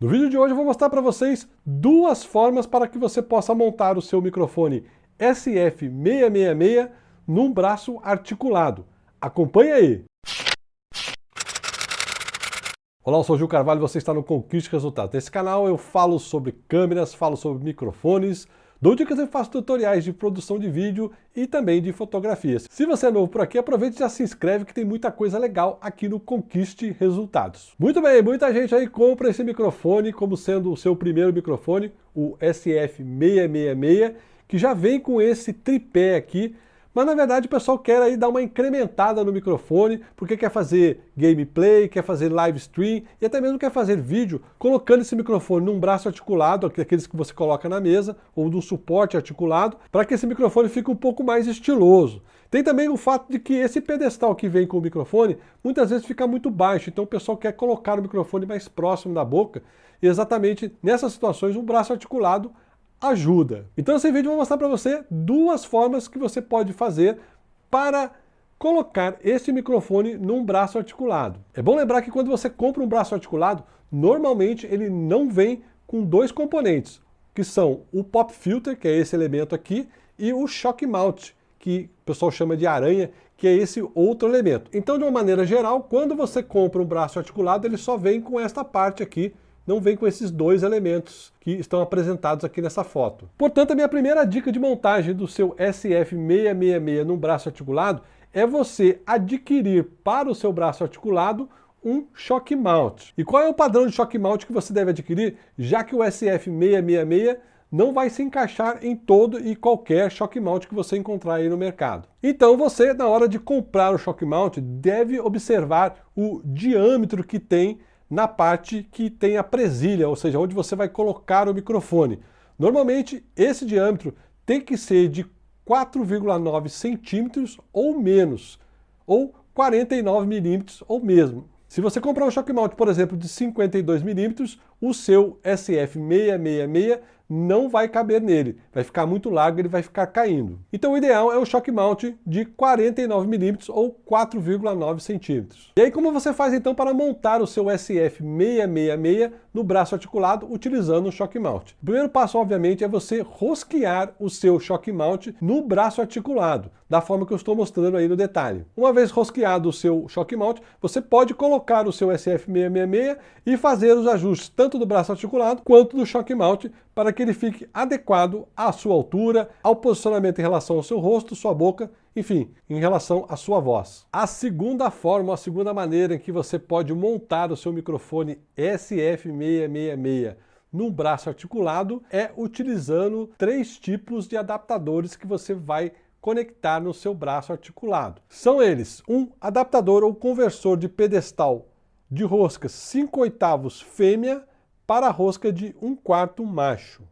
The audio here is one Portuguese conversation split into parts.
No vídeo de hoje eu vou mostrar para vocês duas formas para que você possa montar o seu microfone SF666 num braço articulado. Acompanhe aí! Olá, eu sou o Gil Carvalho e você está no Conquiste Resultados. Nesse canal eu falo sobre câmeras, falo sobre microfones, Dou dicas e faço tutoriais de produção de vídeo e também de fotografias. Se você é novo por aqui, aproveite e já se inscreve que tem muita coisa legal aqui no Conquiste Resultados. Muito bem, muita gente aí compra esse microfone como sendo o seu primeiro microfone, o SF666, que já vem com esse tripé aqui, mas na verdade o pessoal quer aí dar uma incrementada no microfone, porque quer fazer gameplay, quer fazer live stream e até mesmo quer fazer vídeo colocando esse microfone num braço articulado, aqueles que você coloca na mesa, ou num suporte articulado, para que esse microfone fique um pouco mais estiloso. Tem também o fato de que esse pedestal que vem com o microfone, muitas vezes fica muito baixo, então o pessoal quer colocar o microfone mais próximo da boca, e exatamente nessas situações um braço articulado ajuda. Então nesse vídeo eu vou mostrar para você duas formas que você pode fazer para colocar este microfone num braço articulado. É bom lembrar que quando você compra um braço articulado, normalmente ele não vem com dois componentes, que são o pop filter, que é esse elemento aqui, e o shock mount, que o pessoal chama de aranha, que é esse outro elemento. Então, de uma maneira geral, quando você compra um braço articulado, ele só vem com esta parte aqui, não vem com esses dois elementos que estão apresentados aqui nessa foto. Portanto, a minha primeira dica de montagem do seu SF666 num braço articulado é você adquirir para o seu braço articulado um shock mount. E qual é o padrão de shock mount que você deve adquirir, já que o SF666 não vai se encaixar em todo e qualquer shock mount que você encontrar aí no mercado. Então você, na hora de comprar o shock mount, deve observar o diâmetro que tem na parte que tem a presilha, ou seja, onde você vai colocar o microfone. Normalmente, esse diâmetro tem que ser de 4,9 centímetros ou menos, ou 49 milímetros ou mesmo. Se você comprar um shock mount, por exemplo, de 52 milímetros, o seu SF666 não vai caber nele, vai ficar muito largo, ele vai ficar caindo. Então o ideal é o shock mount de 49mm ou 4,9 centímetros. E aí como você faz então para montar o seu SF666 no braço articulado utilizando o shock mount? O primeiro passo obviamente é você rosquear o seu shock mount no braço articulado, da forma que eu estou mostrando aí no detalhe. Uma vez rosqueado o seu shock mount, você pode colocar o seu SF666 e fazer os ajustes tanto do braço articulado quanto do shock mount para que ele fique adequado à sua altura, ao posicionamento em relação ao seu rosto, sua boca, enfim, em relação à sua voz. A segunda forma, a segunda maneira em que você pode montar o seu microfone SF666 num braço articulado é utilizando três tipos de adaptadores que você vai conectar no seu braço articulado. São eles, um adaptador ou conversor de pedestal de roscas 5 oitavos fêmea para a rosca de 1 quarto macho.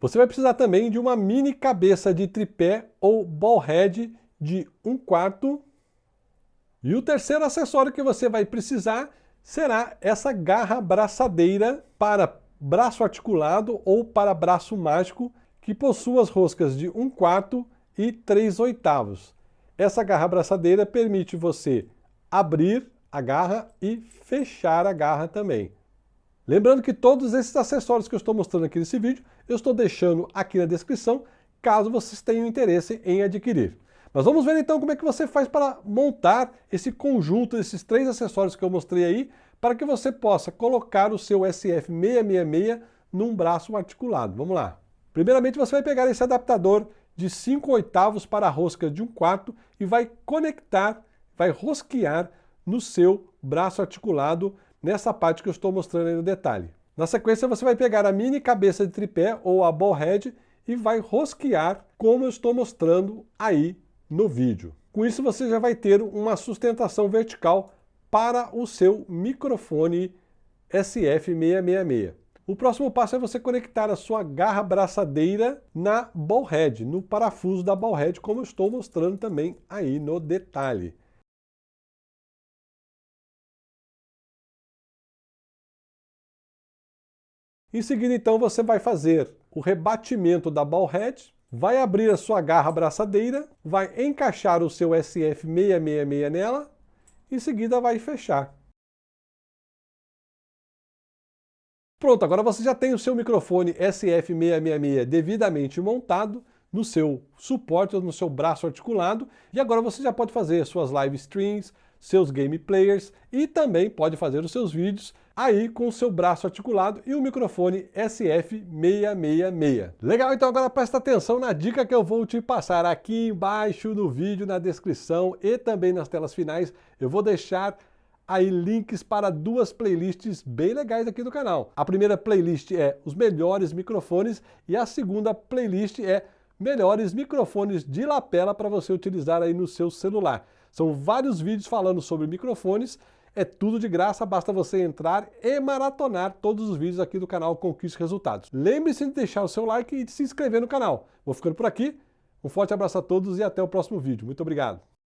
Você vai precisar também de uma mini cabeça de tripé ou ball head de 1 quarto. E o terceiro acessório que você vai precisar será essa garra braçadeira para braço articulado ou para braço mágico que possui as roscas de 1 quarto e 3 oitavos. Essa garra braçadeira permite você abrir a garra e fechar a garra também. Lembrando que todos esses acessórios que eu estou mostrando aqui nesse vídeo, eu estou deixando aqui na descrição, caso vocês tenham interesse em adquirir. Mas vamos ver então como é que você faz para montar esse conjunto, esses três acessórios que eu mostrei aí, para que você possa colocar o seu SF666 num braço articulado. Vamos lá. Primeiramente você vai pegar esse adaptador de 5 oitavos para a rosca de 1 quarto e vai conectar, vai rosquear no seu braço articulado nessa parte que eu estou mostrando aí no detalhe. Na sequência você vai pegar a mini cabeça de tripé ou a ball head e vai rosquear como eu estou mostrando aí no vídeo. Com isso você já vai ter uma sustentação vertical para o seu microfone SF666. O próximo passo é você conectar a sua garra braçadeira na ball head, no parafuso da ball head, como eu estou mostrando também aí no detalhe. Em seguida, então, você vai fazer o rebatimento da ball head, vai abrir a sua garra braçadeira, vai encaixar o seu SF666 nela, em seguida vai fechar. Pronto, agora você já tem o seu microfone SF666 devidamente montado no seu suporte ou no seu braço articulado e agora você já pode fazer suas live streams, seus game players e também pode fazer os seus vídeos aí com o seu braço articulado e o microfone SF666. Legal, então agora presta atenção na dica que eu vou te passar aqui embaixo no vídeo, na descrição e também nas telas finais. Eu vou deixar aí links para duas playlists bem legais aqui do canal. A primeira playlist é os melhores microfones e a segunda playlist é melhores microfones de lapela para você utilizar aí no seu celular. São vários vídeos falando sobre microfones é tudo de graça, basta você entrar e maratonar todos os vídeos aqui do canal Conquiste Resultados. Lembre-se de deixar o seu like e de se inscrever no canal. Vou ficando por aqui, um forte abraço a todos e até o próximo vídeo. Muito obrigado.